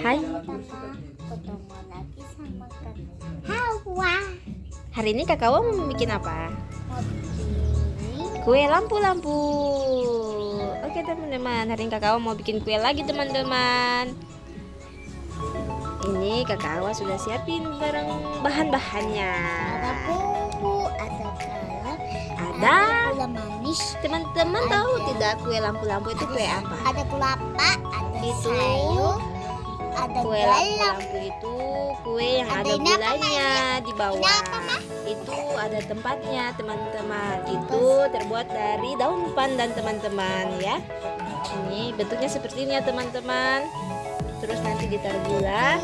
Hai. Ketemu lagi sama Hawa. Hari ini kakak mau bikin apa? Mau bikin Kue lampu-lampu. Oke teman-teman, hari ini kakak mau bikin kue lagi teman-teman. Ini kakak Awa sudah siapin barang bahan-bahannya. ada bumbu, ada garam, Ada. gula manis, Teman-teman tahu tidak kue lampu-lampu itu kue apa? ada kelapa, ada Itu sayur, ada Kue lampu-lampu itu kue yang Ada ada gulanya di bawah. Itu ada tempatnya teman-teman. Itu terbuat dari daun pandan teman-teman ya. Ini bentuknya seperti ini ya teman-teman. Terus nanti ditaruh gula.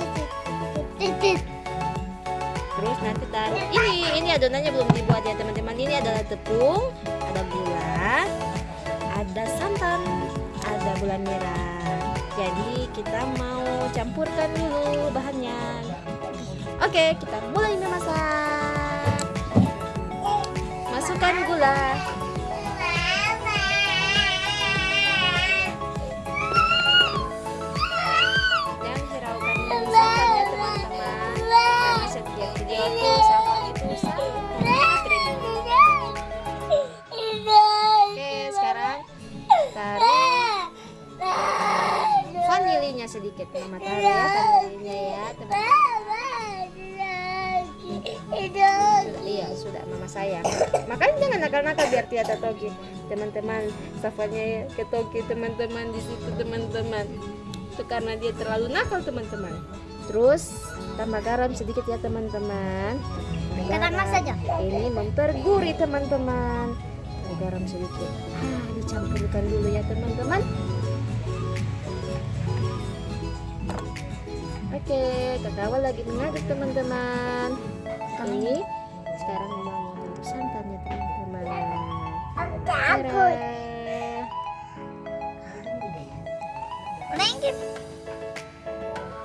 Terus nanti taruh ini ini adonannya belum dibuat ya teman-teman. Ini adalah tepung, ada gula, ada santan, ada gula merah. Jadi kita mau campurkan dulu bahannya. Oke, kita mulai memasak. Masukkan gula. Sedikit mama taruh ya vanilinya ya teman iya sudah mama sayang makanya jangan nakal-nakal biar tiada togi teman-teman safarnya ke togi teman-teman di situ teman-teman. Itu karena dia terlalu nakal teman-teman. Terus tambah garam sedikit ya teman-teman. Tambah saja. ini mempergurih teman-teman. Garam sedikit. Ah, dicampurkan dulu ya teman-teman Oke, kakak lagi mengaduk teman-teman. Ini sekarang mau taruh santannya teman-teman. Takut. Tara. Lengkit.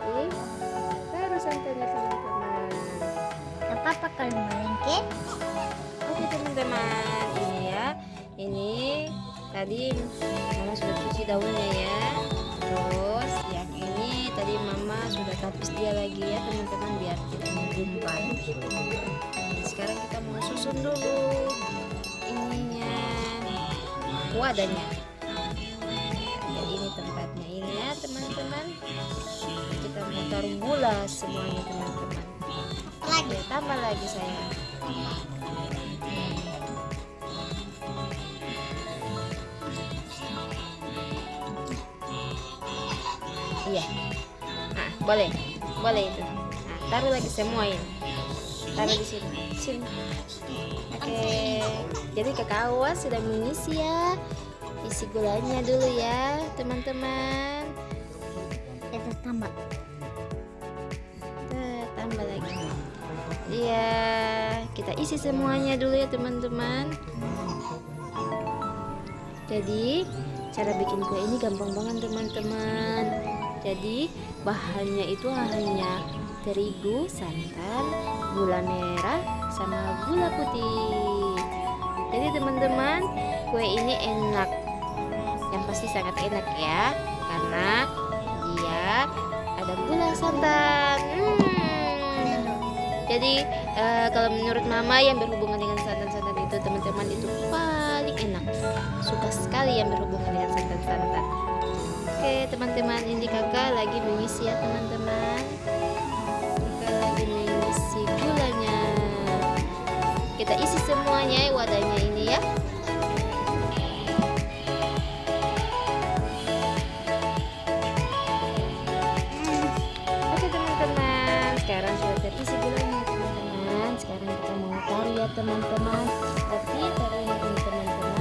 Ih, taruh santannya teman-teman. Apa apa kalau melengkit? Oke teman-teman, ini ya. Ini tadi mama sudah cuci daunnya ya. Terus tapis dia lagi ya teman-teman biar tidak menggumpal. Sekarang kita mau susun dulu ininya wadahnya. Ya, ini tempatnya ini ya teman-teman. Kita mau taruh gula semuanya teman-teman. Lagi. Ya, tambah lagi saya. Iya. Nah, boleh. Boleh itu. Nah, taruh lagi semua ini. Taruh di sini. Sini. Oke. Jadi kakak Awas sudah mengisi ya. Isi gulanya dulu ya, teman-teman. Kita tambah. Kita tambah lagi. Iya, kita isi semuanya dulu ya teman-teman. Jadi cara bikin kue ini gampang banget teman-teman. Jadi bahannya itu hanya terigu, santan, gula merah, sama gula putih. Jadi teman-teman kue ini enak. Yang pasti sangat enak ya, karena dia ada gula santan. Hmm. Jadi eh, kalau menurut mama yang berhubungan dengan santan-santan itu teman-teman itu paling enak. Suka sekali yang berhubungan dengan santan-santan. Teman-teman ini kakak lagi mengisi ya teman-teman. Kakak lagi mengisi gulanya. Kita isi semuanya ya wadahnya ini ya. Oke teman-teman, sekarang sudah terisi gulanya teman-teman. Sekarang kita mau taruh ya teman-teman. Tapi taruhnya ini teman-teman,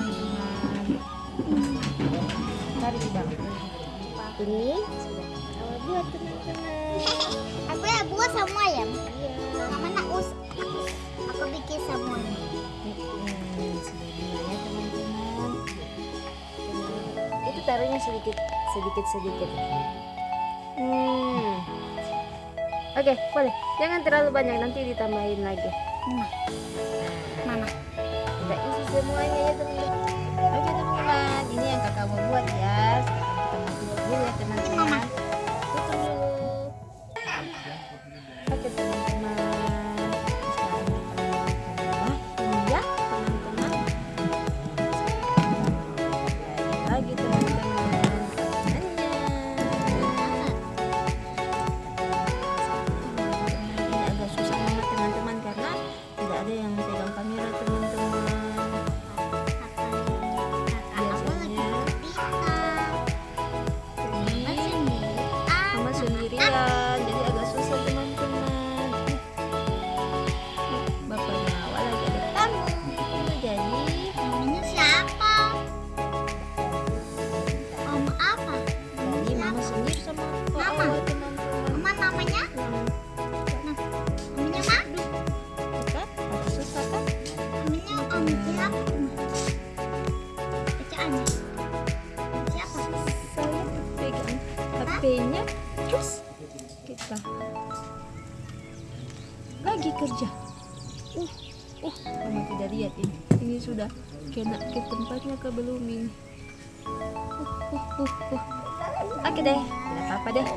mari bang. Ini. Sudah kita buat teman-teman Aku ya buat semua ya. iya. Sama nak us. Aku bikin semuanya. Itu taruhnya sedikit sedikit sedikit. Hmm. Oke boleh. Jangan terlalu banyak nanti ditambahin lagi. Nah, mana? udah isi semuanya ya teman-teman teman-teman ini yang kakak mau buat ya kerja uh uh mama tidak lihat ini ini sudah kena ke tempatnya ke belum ini uh uh uh uh oke deh tidak apa-apa deh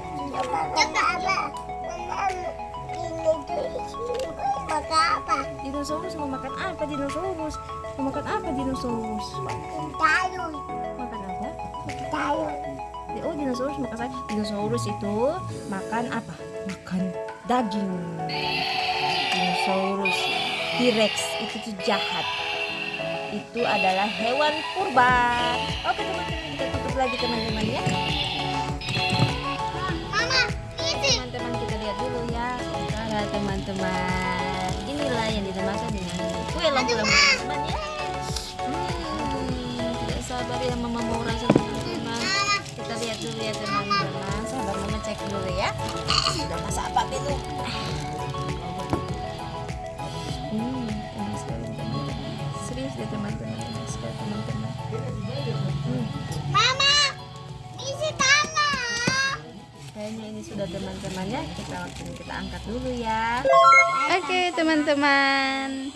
Jaga apa? Apa? dinosaurus mau makan apa dinosaurus mau makan apa dinosaurus Tahu. makan apa Tahu. oh dinosaurus makan apa dinosaurus itu makan apa makan daging dinosaurus. T-Rex itu tuh jahat. Itu adalah hewan purba. Oke teman-teman kita tutup lagi teman-teman ya. Teman-teman kita lihat dulu ya sementara teman-teman. Inilah yang dinamakan dengan kue lampu-lampu teman-teman ya. Hmm, tidak sabar ya mama mau rasa teman-teman. Kita lihat dulu ya teman-teman. Sabar mama cek dulu ya. Sudah masak apa itu Kayaknya ini sudah teman-teman ya. Kita waktunya kita angkat dulu ya. Oke teman-teman.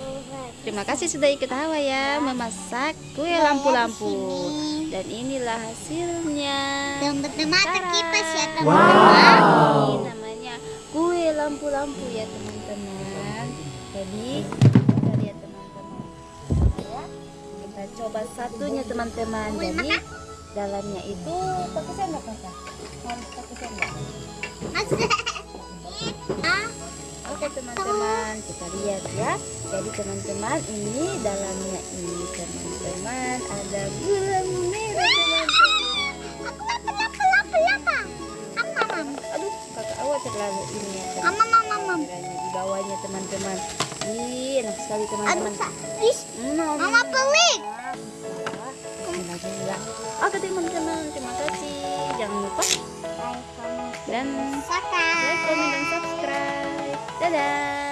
Terima kasih sudah ikut Hawa ya memasak kue lampu-lampu. Dan inilah hasilnya. Dan bermata kipas ya teman-teman. Ini namanya kue lampu-lampu ya teman-teman. Jadi coba satunya teman-teman. Jadi dalamnya itu pakai sendok kakak. Harus pakai sendok. Ah, Oke teman-teman, kita lihat ya. Jadi teman-teman, ini dalamnya ini teman-teman ada gula merah teman-teman. Aduh, kakak awal terlalu ini ya. Di bawahnya teman-teman. Ih, enak sekali teman-teman. Hmm, Mama pelik. Oke teman-teman, terima kasih. Jangan lupa dan Saka. like, comment, dan subscribe. Dadah.